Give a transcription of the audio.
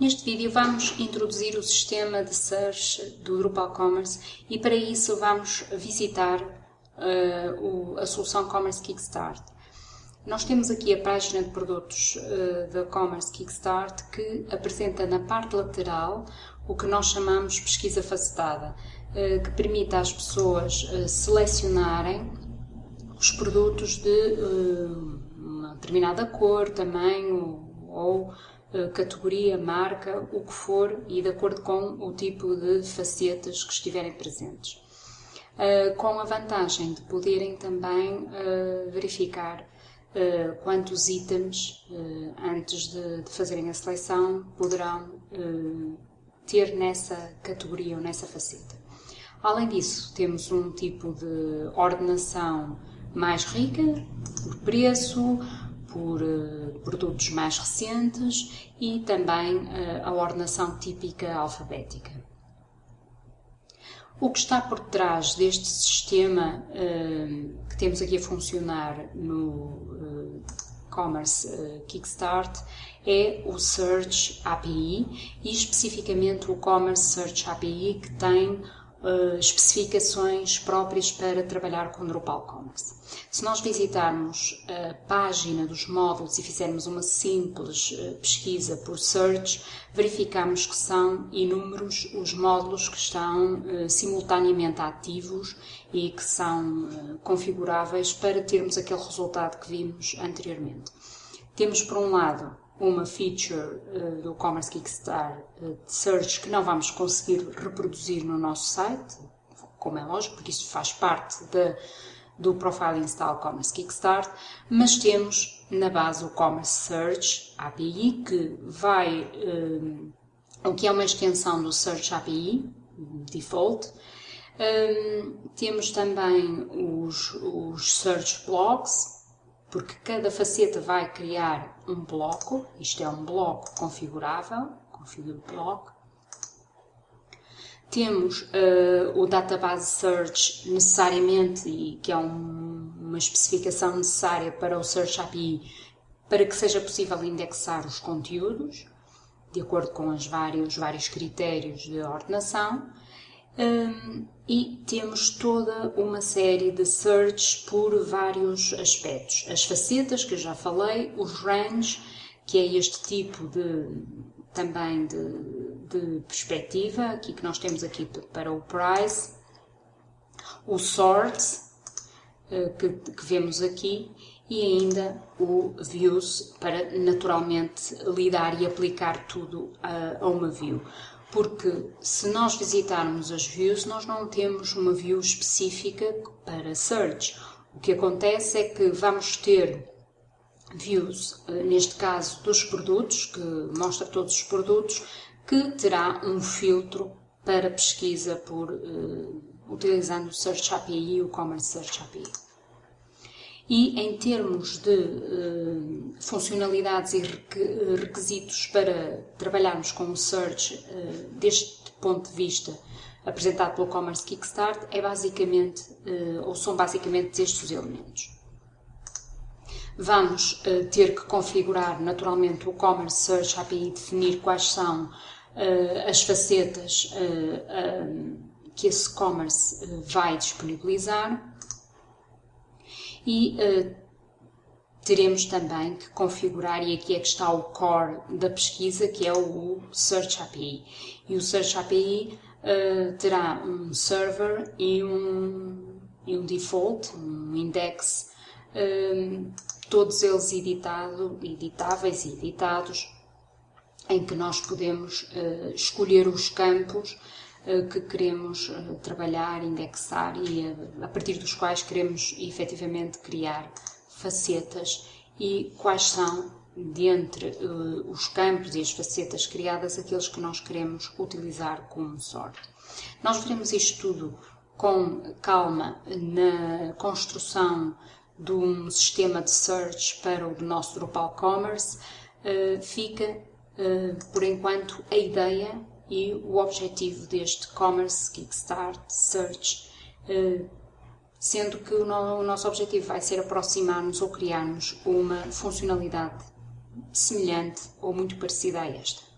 Neste vídeo vamos introduzir o sistema de search do Drupal Commerce e para isso vamos visitar uh, o, a solução Commerce Kickstart. Nós temos aqui a página de produtos uh, da Commerce Kickstart que apresenta na parte lateral o que nós chamamos pesquisa facetada, uh, que permite às pessoas selecionarem os produtos de uma determinada cor, tamanho ou eh, categoria, marca, o que for e de acordo com o tipo de facetas que estiverem presentes. Eh, com a vantagem de poderem também eh, verificar quantos itens, antes de fazerem a seleção, poderão ter nessa categoria ou nessa faceta. Além disso, temos um tipo de ordenação mais rica, por preço, por uh, produtos mais recentes e também uh, a ordenação típica alfabética. O que está por trás deste sistema uh, que temos aqui a funcionar no Commerce Kickstart é o Search API e especificamente o Commerce Search API que tem uh, especificações próprias para trabalhar com Drupal Commerce. Se nós visitarmos a página dos módulos e fizermos uma simples uh, pesquisa por search, verificamos que são inúmeros os módulos que estão uh, simultaneamente ativos e que são configuráveis para termos aquele resultado que vimos anteriormente. Temos, por um lado, uma feature uh, do Commerce Kickstart uh, de search que não vamos conseguir reproduzir no nosso site, como é lógico, porque isso faz parte de, do Profile Install Commerce Kickstart, mas temos na base o Commerce Search API, que vai, um, eh, o que é uma extensão do Search API, default, um, temos também os, os Search Blocks, porque cada faceta vai criar um bloco, isto é um bloco configurável, configure block. Temos uh, o database search necessariamente, e que é um, uma especificação necessária para o Search API, para que seja possível indexar os conteúdos, de acordo com os vários, vários critérios de ordenação. Um, e temos toda uma série de searches por vários aspectos. As facetas, que eu já falei, os range, que é este tipo de também de, de perspectiva, aqui que nós temos aqui para o price, o sort, eh, que, que vemos aqui, e ainda o views para naturalmente lidar e aplicar tudo a, a uma view porque se nós visitarmos as views, nós não temos uma view específica para search. O que acontece é que vamos ter views, eh, neste caso dos produtos, que mostra todos os produtos, que terá um filtro para pesquisa por uh, utilizando o Search API e o Commerce Search API. E em termos de uh, funcionalidades e requisitos para trabalharmos com o Search uh, deste ponto de vista apresentado pelo Commerce Kickstart, é basicamente, uh, ou são basicamente estes os elementos. Vamos ter que configurar naturalmente o Commerce Search API definir quais são as facetas que esse commerce vai disponibilizar e uh, teremos também que configurar, e aqui é que está o core da pesquisa, que é o Search API. E o Search API uh, eh, terá um server e um, e um default, um index, um, eh, todos eles editado, editáveis e editados, em que nós podemos uh, escolher os campos que queremos eh, trabalhar, indexar e eh, a partir dos quais queremos efetivamente criar facetas e quais são, dentre os campos e as facetas criadas, aqueles que nós queremos utilizar como sorte. Nós veremos isto tudo com calma na construção de um sistema de search para o nosso Drupal Commerce. Fica, por enquanto, a ideia e o objetivo deste Commerce Kickstart Search, eh, sendo que o nosso objetivo vai ser aproximar-nos ou criarmos uma funcionalidade semelhante ou muito parecida a esta.